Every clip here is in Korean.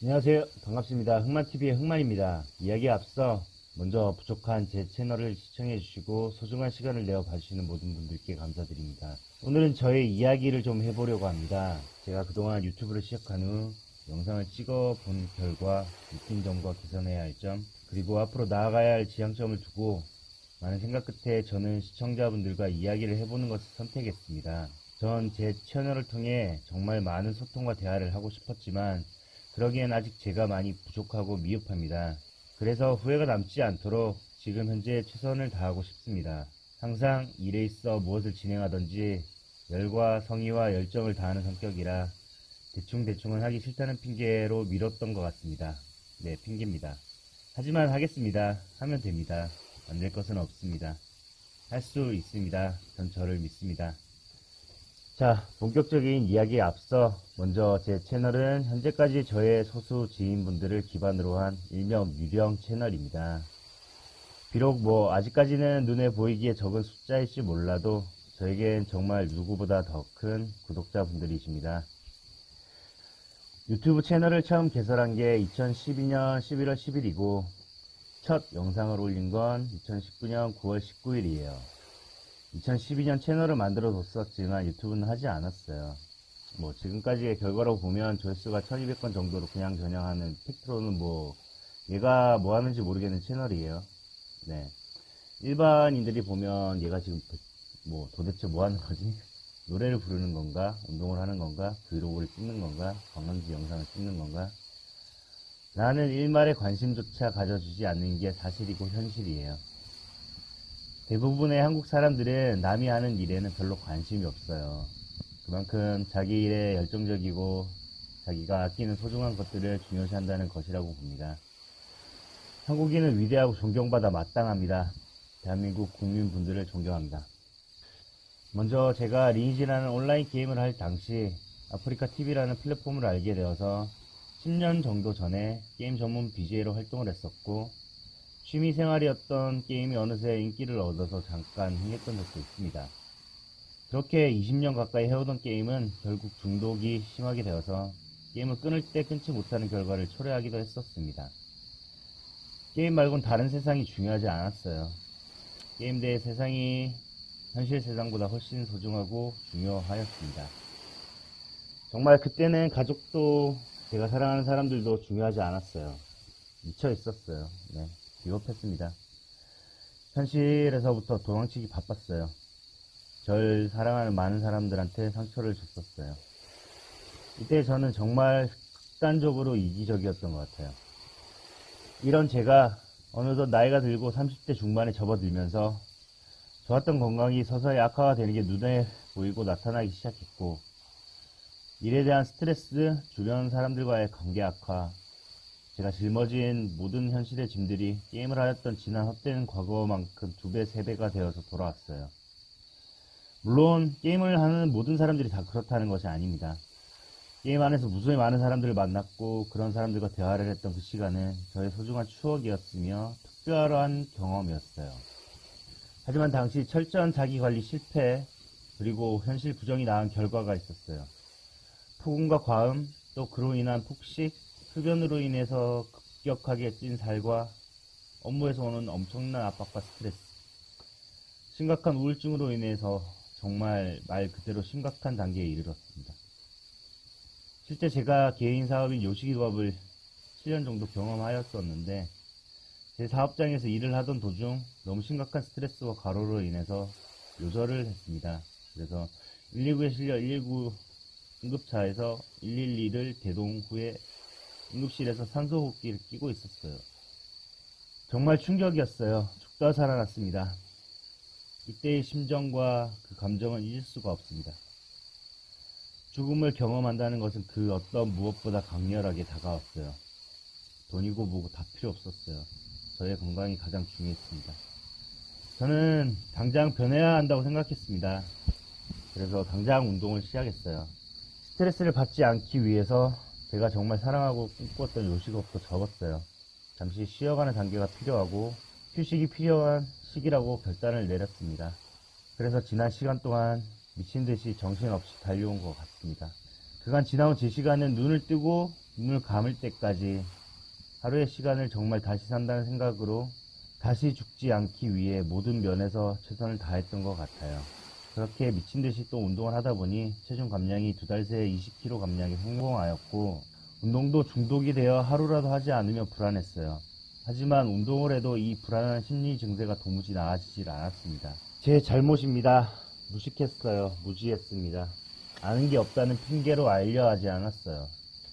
안녕하세요. 반갑습니다. 흑만TV의 흑만입니다. 이야기에 앞서 먼저 부족한 제 채널을 시청해주시고 소중한 시간을 내어 봐주시는 모든 분들께 감사드립니다. 오늘은 저의 이야기를 좀 해보려고 합니다. 제가 그동안 유튜브를 시작한 후 영상을 찍어 본 결과 느낀 점과 개선해야 할 점, 그리고 앞으로 나아가야 할 지향점을 두고 많은 생각 끝에 저는 시청자분들과 이야기를 해보는 것을 선택했습니다. 전 제 채널을 통해 정말 많은 소통과 대화를 하고 싶었지만 그러기엔 아직 제가 많이 부족하고 미흡합니다. 그래서 후회가 남지 않도록 지금 현재 최선을 다하고 싶습니다. 항상 일에 있어 무엇을 진행하든지 열과 성의와 열정을 다하는 성격이라 대충대충은 하기 싫다는 핑계로 미뤘던 것 같습니다. 네, 핑계입니다. 하지만 하겠습니다. 하면 됩니다. 안 될 것은 없습니다. 할 수 있습니다. 전 저를 믿습니다. 자, 본격적인 이야기에 앞서 먼저 제 채널은 현재까지 저의 소수 지인분들을 기반으로 한 일명 유령 채널입니다. 비록 뭐 아직까지는 눈에 보이기에 적은 숫자일지 몰라도 저에겐 정말 누구보다 더 큰 구독자분들이십니다. 유튜브 채널을 처음 개설한 게 2012년 11월 10일이고 첫 영상을 올린 건 2019년 9월 19일이에요. 2012년 채널을 만들어 뒀었지만 유튜브는 하지 않았어요. 뭐 지금까지의 결과로 보면 조회수가 1200건 정도로 그냥 전향하는 팩트로는 뭐 얘가 뭐 하는지 모르겠는 채널이에요. 네. 일반인들이 보면 얘가 지금 뭐 도대체 뭐 하는 거지? 노래를 부르는 건가? 운동을 하는 건가? 브이로그를 찍는 건가? 관광지 영상을 찍는 건가? 나는 일말의 관심조차 가져주지 않는 게 사실이고 현실이에요. 대부분의 한국 사람들은 남이 하는 일에는 별로 관심이 없어요. 그만큼 자기 일에 열정적이고 자기가 아끼는 소중한 것들을 중요시한다는 것이라고 봅니다. 한국인은 위대하고 존경받아 마땅합니다. 대한민국 국민분들을 존경합니다. 먼저 제가 리니지라는 온라인 게임을 할 당시 아프리카 TV라는 플랫폼을 알게 되어서 10년 정도 전에 게임 전문 BJ로 활동을 했었고 취미 생활이었던 게임이 어느새 인기를 얻어서 잠깐 흥했던 적도 있습니다. 그렇게 20년 가까이 해오던 게임은 결국 중독이 심하게 되어서 게임을 끊을 때 끊지 못하는 결과를 초래하기도 했었습니다. 게임 말곤 다른 세상이 중요하지 않았어요. 게임 대의 세상이 현실 세상보다 훨씬 소중하고 중요하였습니다. 정말 그때는 가족도 제가 사랑하는 사람들도 중요하지 않았어요. 미쳐 있었어요. 네, 비겁했습니다. 현실에서부터 도망치기 바빴어요. 절 사랑하는 많은 사람들한테 상처를 줬었어요. 이때 저는 정말 극단적으로 이기적이었던 것 같아요. 이런 제가 어느덧 나이가 들고 30대 중반에 접어들면서 좋았던 건강이 서서히 악화가 되는 게 눈에 보이고 나타나기 시작했고 일에 대한 스트레스, 주변 사람들과의 관계 악화, 제가 짊어진 모든 현실의 짐들이 게임을 하였던 지난 헛된 과거만큼 두 배, 세 배가 되어서 돌아왔어요. 물론 게임을 하는 모든 사람들이 다 그렇다는 것이 아닙니다. 게임 안에서 무수히 많은 사람들을 만났고 그런 사람들과 대화를 했던 그 시간은 저의 소중한 추억이었으며 특별한 경험이었어요. 하지만 당시 철저한 자기관리 실패 그리고 현실 부정이 낳은 결과가 있었어요. 폭음과 과음 또 그로 인한 폭식 흡연으로 인해서 급격하게 찐 살과 업무에서 오는 엄청난 압박과 스트레스 심각한 우울증으로 인해서 정말 말 그대로 심각한 단계에 이르렀습니다. 실제 제가 개인 사업인 요식이업을 7년 정도 경험하였었는데 제 사업장에서 일을 하던 도중 너무 심각한 스트레스와 과로로 인해서 요절을 했습니다. 그래서 119에 실려 119 응급차에서 112를 대동 후에 응급실에서 산소호흡기를 끼고 있었어요. 정말 충격이었어요. 죽다 살아났습니다. 이때의 심정과 그 감정은 잊을 수가 없습니다. 죽음을 경험한다는 것은 그 어떤 무엇보다 강렬하게 다가왔어요. 돈이고 뭐고 다 필요 없었어요. 저의 건강이 가장 중요했습니다. 저는 당장 변해야 한다고 생각했습니다. 그래서 당장 운동을 시작했어요. 스트레스를 받지 않기 위해서 제가 정말 사랑하고 꿈꿨던 요식업도 접었어요. 잠시 쉬어가는 단계가 필요하고 휴식이 필요한 시기라고 결단을 내렸습니다. 그래서 지난 시간 동안 미친 듯이 정신없이 달려온 것 같습니다. 그간 지나온 제 시간은 눈을 뜨고 눈을 감을 때까지 하루의 시간을 정말 다시 산다는 생각으로 다시 죽지 않기 위해 모든 면에서 최선을 다했던 것 같아요. 그렇게 미친 듯이 또 운동을 하다 보니 체중 감량이 두 달 새에 20kg 감량에 성공하였고 운동도 중독이 되어 하루라도 하지 않으면 불안했어요. 하지만 운동을 해도 이 불안한 심리 증세가 도무지 나아지질 않았습니다. 제 잘못입니다. 무식했어요. 무지했습니다. 아는 게 없다는 핑계로 알려 하지 않았어요.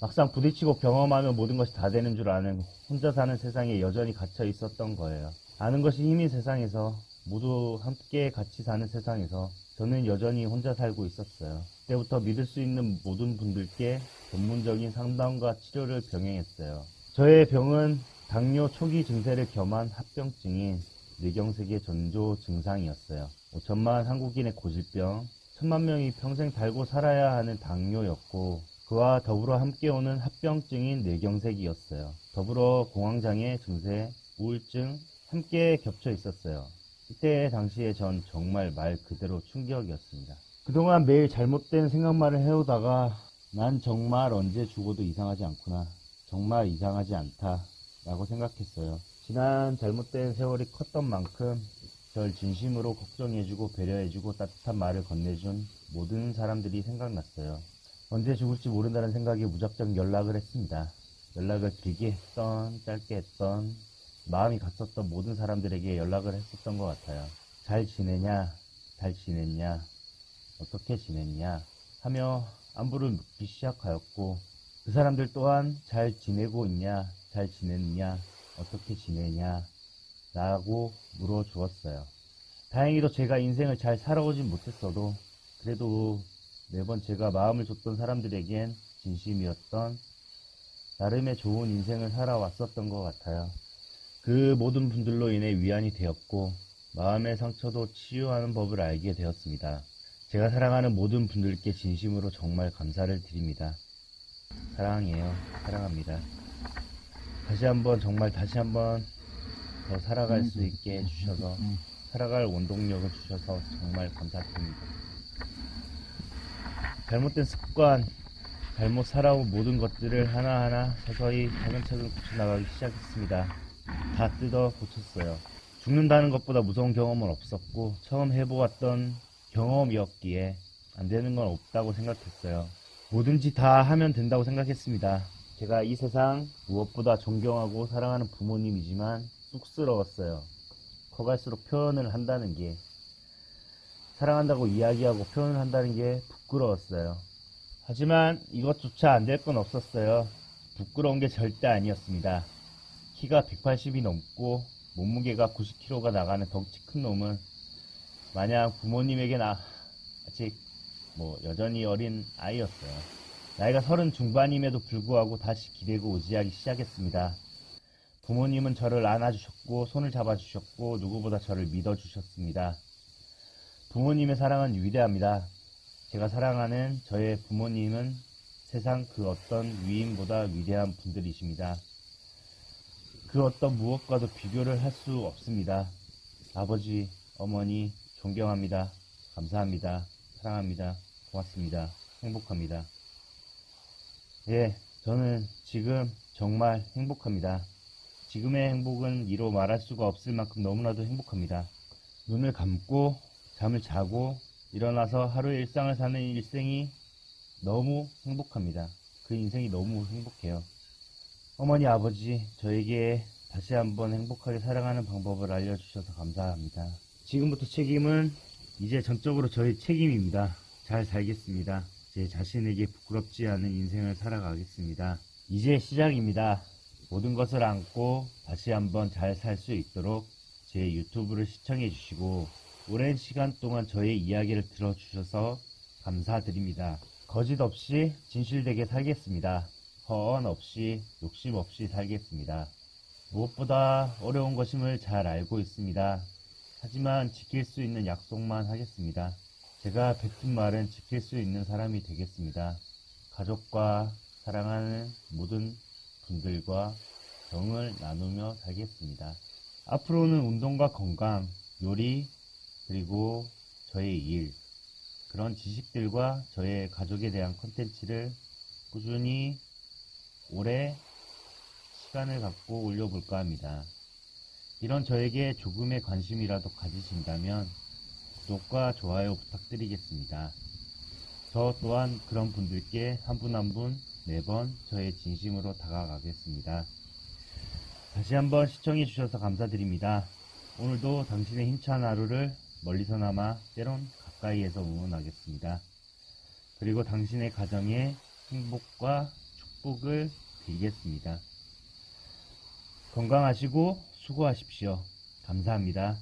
막상 부딪히고 경험하면 모든 것이 다 되는 줄 아는 혼자 사는 세상에 여전히 갇혀 있었던 거예요. 아는 것이 힘인 세상에서 모두 함께 같이 사는 세상에서 저는 여전히 혼자 살고 있었어요. 그때부터 믿을 수 있는 모든 분들께 전문적인 상담과 치료를 병행했어요. 저의 병은 당뇨 초기 증세를 겸한 합병증인 뇌경색의 전조 증상이었어요. 5천만 한국인의 고질병, 천만 명이 평생 달고 살아야 하는 당뇨였고 그와 더불어 함께 오는 합병증인 뇌경색이었어요. 더불어 공황장애 증세, 우울증 함께 겹쳐 있었어요. 이때 당시에 전 정말 말 그대로 충격이었습니다. 그동안 매일 잘못된 생각만을 해오다가 난 정말 언제 죽어도 이상하지 않구나. 정말 이상하지 않다. 라고 생각했어요. 지난 잘못된 세월이 컸던 만큼 절 진심으로 걱정해주고 배려해주고 따뜻한 말을 건네준 모든 사람들이 생각났어요. 언제 죽을지 모른다는 생각에 무작정 연락을 했습니다. 연락을 길게 했던, 짧게 했던, 마음이 갔었던 모든 사람들에게 연락을 했었던 것 같아요. 잘 지내냐? 잘 지냈냐? 어떻게 지냈냐? 하며 안부를 묻기 시작하였고, 그 사람들 또한 잘 지내고 있냐? 잘 지냈냐? 어떻게 지내냐? 라고 물어주었어요. 다행히도 제가 인생을 잘 살아오진 못했어도, 그래도 매번 제가 마음을 줬던 사람들에겐 진심이었던 나름의 좋은 인생을 살아왔었던 것 같아요. 그 모든 분들로 인해 위안이 되었고 마음의 상처도 치유하는 법을 알게 되었습니다. 제가 사랑하는 모든 분들께 진심으로 정말 감사를 드립니다. 사랑해요. 사랑합니다. 다시 한번 정말 다시 한번 더 살아갈 수 있게 해주셔서 살아갈 원동력을 주셔서 정말 감사드립니다. 잘못된 습관, 잘못 살아온 모든 것들을 하나하나 서서히 차근차근 고쳐나가기 시작했습니다. 다 뜯어 고쳤어요. 죽는다는 것보다 무서운 경험은 없었고 처음 해보았던 경험이었기에 안 되는 건 없다고 생각했어요. 뭐든지 다 하면 된다고 생각했습니다. 제가 이 세상 무엇보다 존경하고 사랑하는 부모님이지만 쑥스러웠어요. 커갈수록 표현을 한다는 게 사랑한다고 이야기하고 표현을 한다는 게 부끄러웠어요. 하지만 이것조차 안 될 건 없었어요. 부끄러운 게 절대 아니었습니다. 키가 180이 넘고 몸무게가 90kg가 나가는 덩치 큰 놈은 마냥 부모님에게 나 아직 뭐 여전히 어린 아이였어요. 나이가 서른 중반임에도 불구하고 다시 기대고 의지하기 시작했습니다. 부모님은 저를 안아주셨고 손을 잡아주셨고 누구보다 저를 믿어주셨습니다. 부모님의 사랑은 위대합니다. 제가 사랑하는 저의 부모님은 세상 그 어떤 위인보다 위대한 분들이십니다. 그 어떤 무엇과도 비교를 할 수 없습니다. 아버지, 어머니, 존경합니다. 감사합니다. 사랑합니다. 고맙습니다. 행복합니다. 예, 저는 지금 정말 행복합니다. 지금의 행복은 이로 말할 수가 없을 만큼 너무나도 행복합니다. 눈을 감고 잠을 자고 일어나서 하루의 일상을 사는 일생이 너무 행복합니다. 그 인생이 너무 행복해요. 어머니, 아버지, 저에게 다시 한번 행복하게 살아가는 방법을 알려주셔서 감사합니다. 지금부터 책임은 이제 전적으로 저의 책임입니다. 잘 살겠습니다. 제 자신에게 부끄럽지 않은 인생을 살아가겠습니다. 이제 시작입니다. 모든 것을 안고 다시 한번 잘 살 수 있도록 제 유튜브를 시청해 주시고 오랜 시간 동안 저의 이야기를 들어주셔서 감사드립니다. 거짓 없이 진실되게 살겠습니다. 허언 없이 욕심 없이 살겠습니다. 무엇보다 어려운 것임을 잘 알고 있습니다. 하지만 지킬 수 있는 약속만 하겠습니다. 제가 뱉은 말은 지킬 수 있는 사람이 되겠습니다. 가족과 사랑하는 모든 분들과 정을 나누며 살겠습니다. 앞으로는 운동과 건강, 요리, 그리고 저의 일, 그런 지식들과 저의 가족에 대한 컨텐츠를 꾸준히 올해 시간을 갖고 올려볼까 합니다. 이런 저에게 조금의 관심이라도 가지신다면 구독과 좋아요 부탁드리겠습니다. 저 또한 그런 분들께 한 분 한 분 매번 저의 진심으로 다가가겠습니다. 다시 한번 시청해 주셔서 감사드립니다. 오늘도 당신의 힘찬 하루를 멀리서나마 때론 가까이에서 응원하겠습니다. 그리고 당신의 가정에 행복과 축복을 빌겠습니다. 건강하시고 수고하십시오. 감사합니다.